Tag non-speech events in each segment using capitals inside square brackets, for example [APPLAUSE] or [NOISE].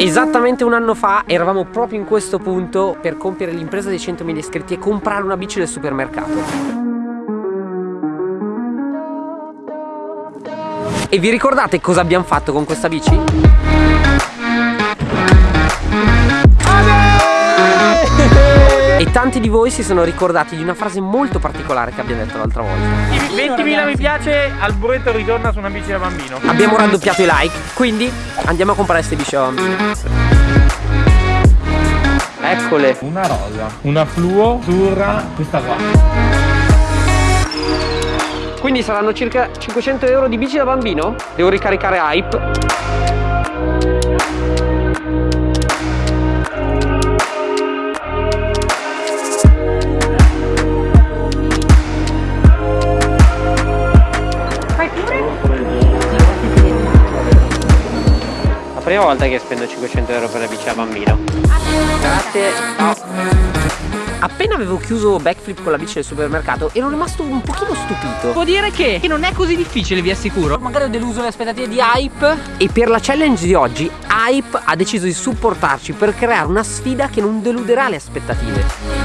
Esattamente un anno fa eravamo proprio in questo punto per compiere l'impresa dei 100.000 iscritti e comprare una bici del supermercato. E vi ricordate cosa abbiamo fatto con questa bici? Tanti di voi si sono ricordati di una frase molto particolare che abbiamo detto l'altra volta. 20.000 mi piace, al buretto ritorna su una bici da bambino. Abbiamo raddoppiato i like, quindi andiamo a comprare queste bici da bambino Eccole. Una rosa, una fluo, azzurra, questa qua. Quindi saranno circa 500 euro di bici da bambino? Devo ricaricare hype prima volta che spendo 500 euro per la bici da bambino. Grazie. Ciao. Appena avevo chiuso backflip con la bici del supermercato ero rimasto un pochino stupito. Devo dire che non è così difficile, vi assicuro. Magari ho deluso le aspettative di Hype. E per la challenge di oggi Hype ha deciso di supportarci per creare una sfida che non deluderà le aspettative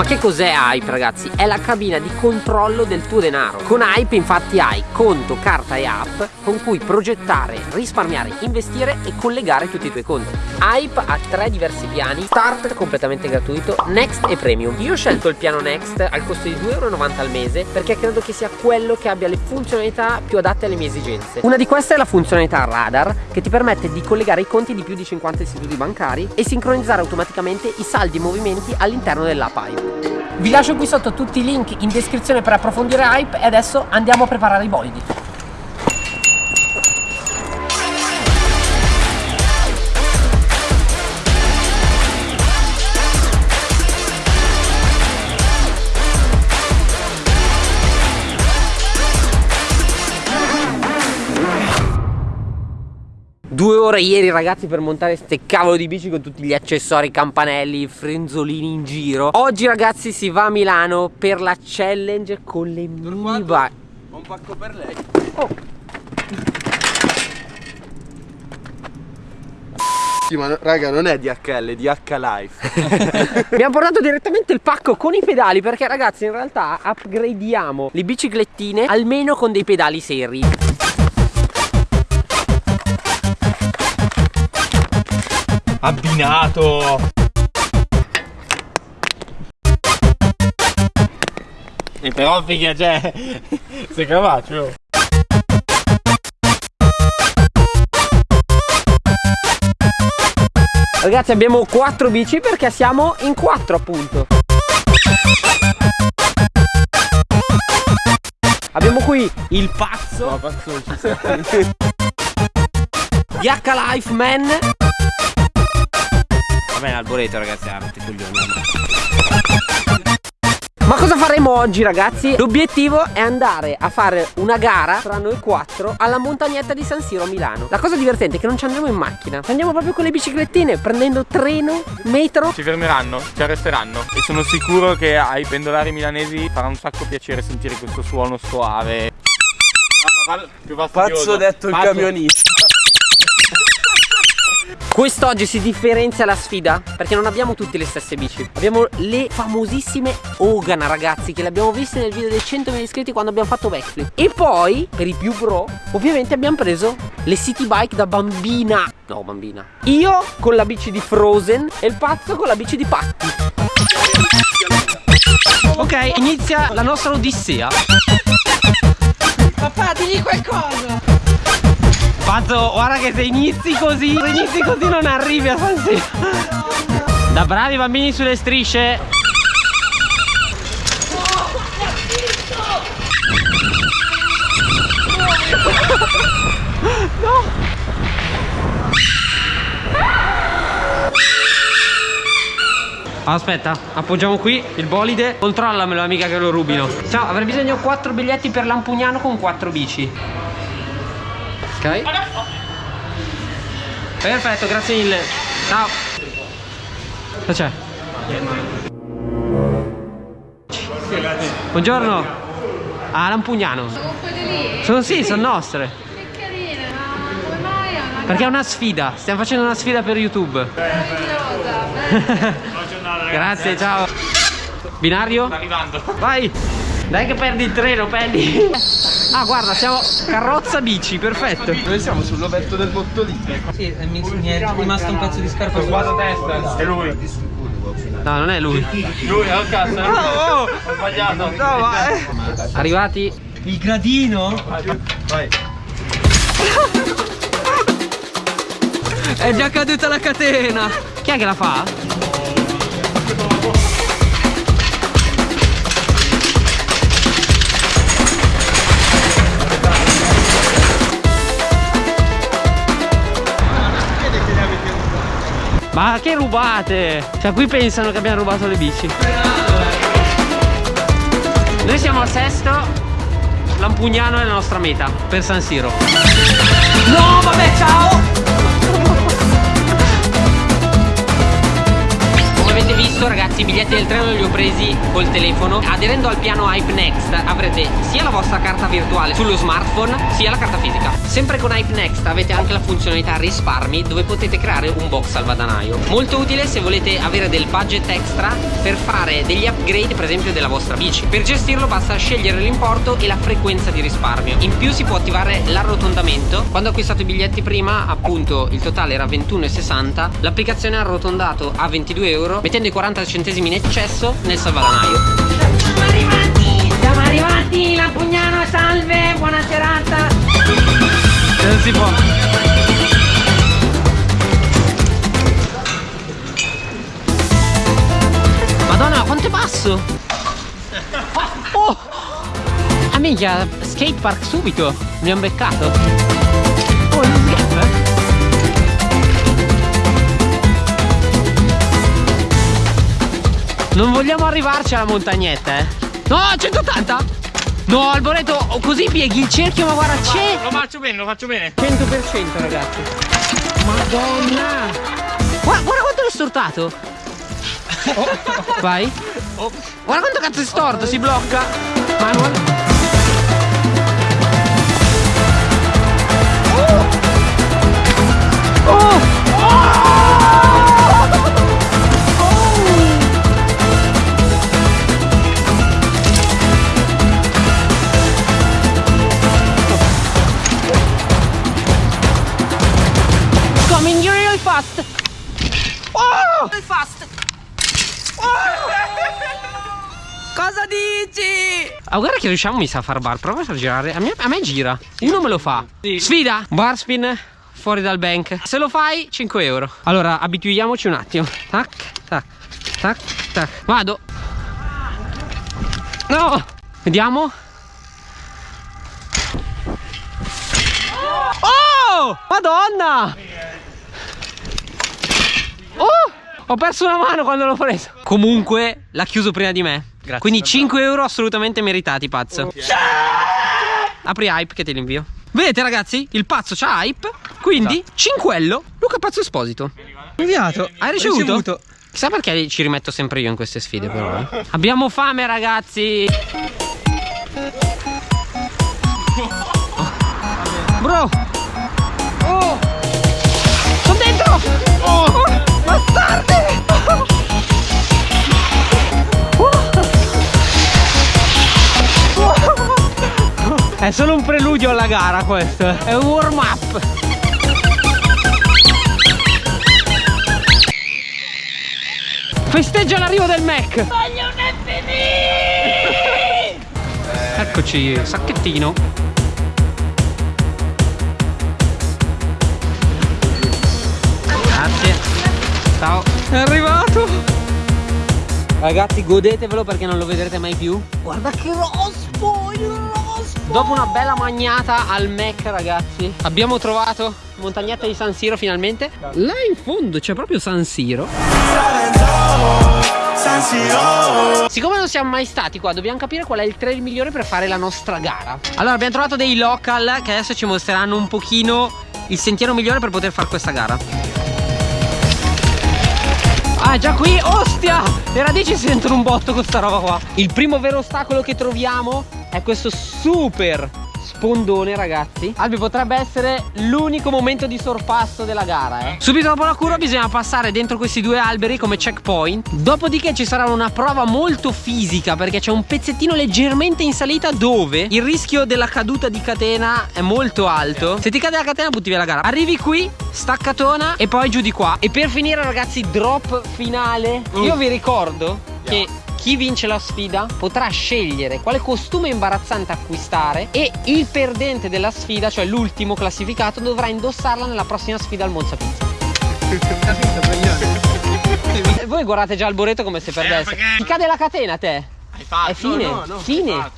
ma che cos'è Hype ragazzi? È la cabina di controllo del tuo denaro. Con Hype infatti hai conto, carta e app con cui progettare, risparmiare, investire e collegare tutti i tuoi conti. Hype ha tre diversi piani. Start completamente gratuito, Next e Premium. Io ho scelto il piano Next al costo di 2,90€ al mese Perché credo che sia quello che abbia le funzionalità più adatte alle mie esigenze. Una di queste è la funzionalità Radar Che ti permette di collegare i conti di più di 50 istituti bancari E sincronizzare automaticamente i saldi e movimenti all'interno dell'app Hype vi lascio qui sotto tutti i link in descrizione per approfondire Hype e adesso andiamo a preparare i bolidi. Due ore ieri ragazzi per montare ste cavolo di bici con tutti gli accessori, campanelli, frenzolini in giro. Oggi ragazzi si va a Milano per la challenge con le mini bike Un pacco per lei. Oh, Sì, ma raga, non è DHL, è DH Life. [LAUGHS] Abbiamo portato direttamente il pacco con i pedali perché ragazzi in realtà upgradiamo le biciclettine almeno con dei pedali seri Abbinato. E però figa c'è [LAUGHS] Sei capace Ragazzi abbiamo quattro bici perché siamo in quattro appunto. Abbiamo qui il pazzo. Pazzo non ci [LAUGHS] sei. DH Life Man Va bene Alboreto ragazzi ha rotto i coglioni Ma cosa faremo oggi ragazzi? L'obiettivo è andare a fare una gara tra noi quattro alla montagnetta di San Siro a Milano La cosa divertente è che non ci andremo in macchina Ci andiamo proprio con le biciclettine prendendo treno, metro Ci fermeranno, ci arresteranno E sono sicuro che ai pendolari milanesi farà un sacco piacere sentire questo suono soave No, ma più fastidioso. Pazzo detto il Pazzo. camionista. Quest'oggi si differenzia la sfida perché non abbiamo tutte le stesse bici. Abbiamo le famosissime Ogana ragazzi che le abbiamo viste nel video dei 100.000 iscritti quando abbiamo fatto backflip. E poi, per i più pro, ovviamente abbiamo preso le city bike da bambina. No bambina. Io con la bici di Frozen e il pazzo con la bici di Patti. Ok, inizia la nostra odissea. Papà, digli qualcosa! Pazzo, guarda che se inizi così, se inizi così non arrivi a San Siro. Da bravi bambini sulle strisce. Aspetta, appoggiamo qui il bolide. Controllamelo amica che lo rubino. Ciao, avrei bisogno di 4 biglietti per Lampugnano con 4 bici Ok Perfetto, grazie mille Ciao Cosa c'è? Buongiorno Ah, Lampugnano Sono quelle lì? Sono sì, sono nostre Che carine, ma come mai Perché è una sfida, stiamo facendo una sfida per YouTube. [LAUGHS] Grazie, ciao. Binario? Sta arrivando. Vai! Dai che perdi il treno, Penny! [LAUGHS] Ah, guarda, siamo carrozza bici, perfetto. Noi siamo sull'ovetto del mottolino. Sì, mi, è rimasto un pezzo di scarpa Guarda testa, è lui. No, non è lui. Lui, al cazzo. è lui. Ho sbagliato. No, ma Arrivati. Il gradino? Vai. [LAUGHS] È già caduta la catena. Chi è che la fa? Ma che rubate? Cioè qui pensano che abbiamo rubato le bici. Noi siamo al sesto, Lampugnano è la nostra meta per San Siro. No, vabbè, i biglietti del treno li ho presi col telefono. Aderendo al piano Hype Next avrete sia la vostra carta virtuale sullo smartphone sia la carta fisica. Sempre con Hype Next avete anche la funzionalità risparmi dove potete creare un box salvadanaio. Molto utile se volete avere del budget extra per fare degli upgrade per esempio della vostra bici. Per gestirlo basta scegliere l'importo e la frequenza di risparmio. In più si può attivare l'arrotondamento. Quando ho acquistato i biglietti prima appunto il totale era 21,60 L'applicazione ha arrotondato a 22 euro mettendo i 40 centesimi in eccesso nel salvadanaio Siamo arrivati, siamo arrivati, Lampugnano salve, buona serata Non si può Madonna, quanto è basso! Oh! Ah minchia, skatepark subito! Mi hanno beccato! Oh, non scherzo, Non vogliamo arrivarci alla montagnetta, eh! No, 180! No, Alboreto, così pieghi il cerchio, ma guarda, c'è! Lo faccio bene, lo faccio bene. 100% ragazzi Madonna Guarda, guarda quanto l'ho stortato [LAUGHS] Vai Guarda quanto cazzo è storto Si blocca Manual Oh! Coming Oh! Fast. Cosa dici? Ah, guarda che riusciamo mi sa a far bar. Prova a girare. A me, a me gira. Uno me lo fa. Sfida. Bar spin Fuori dal bank. Se lo fai 5 euro. Allora abituiamoci un attimo. Tac Tac Tac Tac. Vado. No! Vediamo. Oh! Madonna Oh Ho perso una mano quando l'ho preso. Comunque l'ha chiuso prima di me. Grazie. Quindi 5 euro assolutamente meritati pazzo. Apri hype che te li invio. Vedete ragazzi? Il pazzo c'ha hype. Quindi cinquello Luca Pazzo Esposito. Inviato. Hai ricevuto? Chissà perché ci rimetto sempre io in queste sfide però eh. Abbiamo fame ragazzi! [LAUGHS] Bro È solo un preludio alla gara questo È un warm up. Festeggia l'arrivo del Mac. Voglio un Eccoci, sacchettino. Grazie. Ciao. È arrivato. Ragazzi godetevelo perché non lo vedrete mai più. Guarda che rospo Il rospo Dopo una bella magnata al Mac ragazzi Abbiamo trovato montagnetta di San Siro finalmente. Là in fondo c'è proprio San Siro. Siccome non siamo mai stati qua dobbiamo capire qual è il trail migliore per fare la nostra gara. Allora abbiamo trovato dei local che adesso ci mostreranno un pochino il sentiero migliore per poter fare questa gara. Ah già qui, ostia! Le radici si sentono un botto con sta roba qua. Il primo vero ostacolo che troviamo È questo super spondone ragazzi. Albi potrebbe essere l'unico momento di sorpasso della gara eh. Subito dopo la curva bisogna passare dentro questi due alberi come checkpoint. Dopodiché ci sarà una prova molto fisica perché c'è un pezzettino leggermente in salita dove il rischio della caduta di catena è molto alto. Se ti cade la catena butti via la gara. Arrivi qui, staccatona e poi giù di qua. E per finire ragazzi drop finale. Io vi ricordo che chi vince la sfida potrà scegliere quale costume imbarazzante acquistare e il perdente della sfida, cioè l'ultimo classificato, dovrà indossarla nella prossima sfida al Monza Pizza. [LAUGHS] Voi guardate già il boreto come se perdesse. perché- Ti cade la catena te. Hai fatto? È fine. no, no, fine.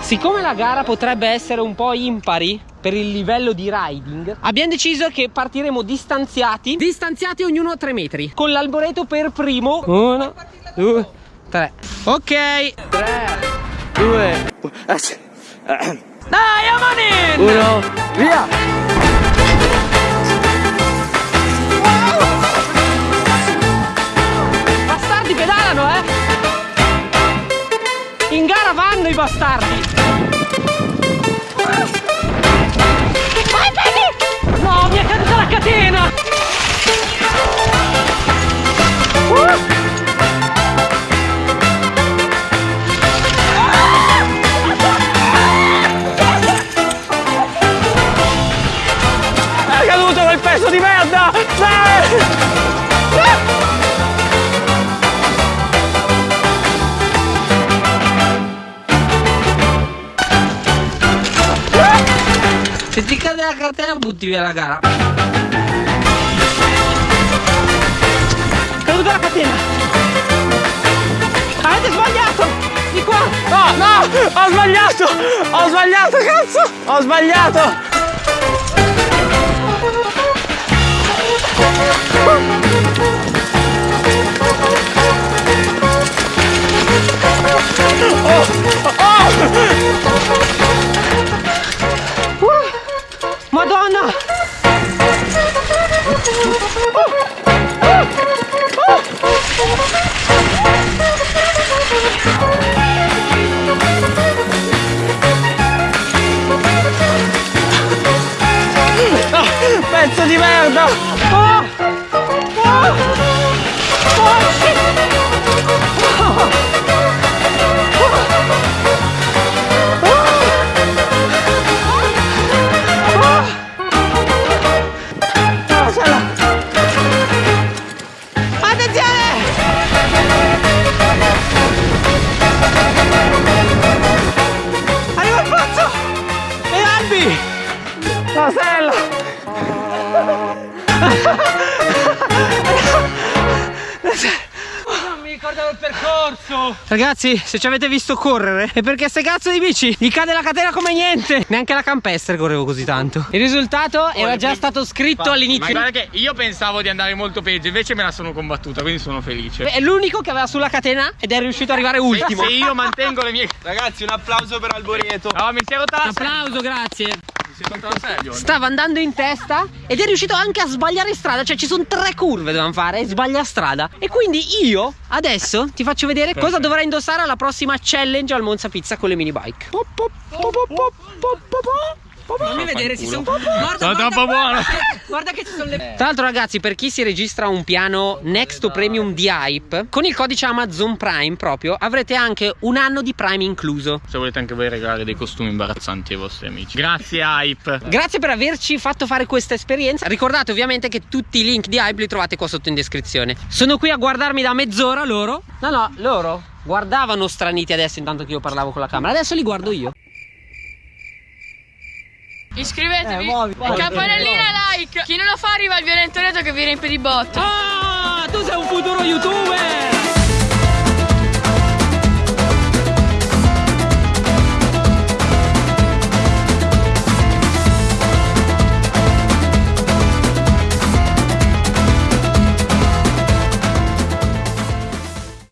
Siccome la gara potrebbe essere un po' impari per il livello di riding, abbiamo deciso che partiremo distanziati, distanziati ognuno a 3 metri, con l'alboreto per primo. Uno, due, tre. Ok. Tre, due. Dai, Amanin! Uno, via! Bastardi pedalano, eh! In gara vanno i bastardi! Catena! Uh! È caduto quel pezzo di merda! Se ti cade la catena butti via la gara. Caduta la catena. Avete sbagliato! Di qua! No, no! Ho sbagliato! Ho sbagliato, cazzo! Ho sbagliato! Madonna! Pezzo Ragazzi, se ci avete visto correre è perché ste cazzo di bici gli cade la catena come niente! [LAUGHS] Neanche la campestre correvo così tanto. Il risultato era già stato scritto Ma all'inizio. guarda che io pensavo di andare molto peggio, invece me la sono combattuta, quindi sono felice. È l'unico che aveva sulla catena ed è riuscito ad arrivare ultimo. Se io mantengo le mie. Ragazzi, un applauso per Alboreto. No, mi si è rotta la Un applauso, grazie. Stava andando in testa ed è riuscito anche a sbagliare strada. Cioè, ci sono tre curve dovevamo fare e sbaglia strada. E quindi io adesso ti faccio vedere cosa dovrai indossare alla prossima challenge al Monza Pizza con le mini bike. Fammi vedere, ci sono. Guarda, Sono troppo buono. [LAUGHS] Guarda che ci sono le. Tra l'altro, ragazzi, per chi si registra un piano Next Premium di Hype, con il codice Amazon Prime proprio avrete anche un anno di Prime incluso. Se volete anche voi regalare dei costumi imbarazzanti ai vostri amici. Grazie Hype. Grazie per averci fatto fare questa esperienza. Ricordate ovviamente che tutti i link di Hype li trovate qua sotto in descrizione. Sono qui a guardarmi da mezz'ora loro. No, no, loro guardavano straniti adesso intanto che io parlavo con la camera. Adesso li guardo io. Iscrivetevi. Eh, muovi, muovi. Campanellina like. Chi non lo fa arriva il violento Reto che vi riempie di botte. Ah, tu sei un futuro youtuber!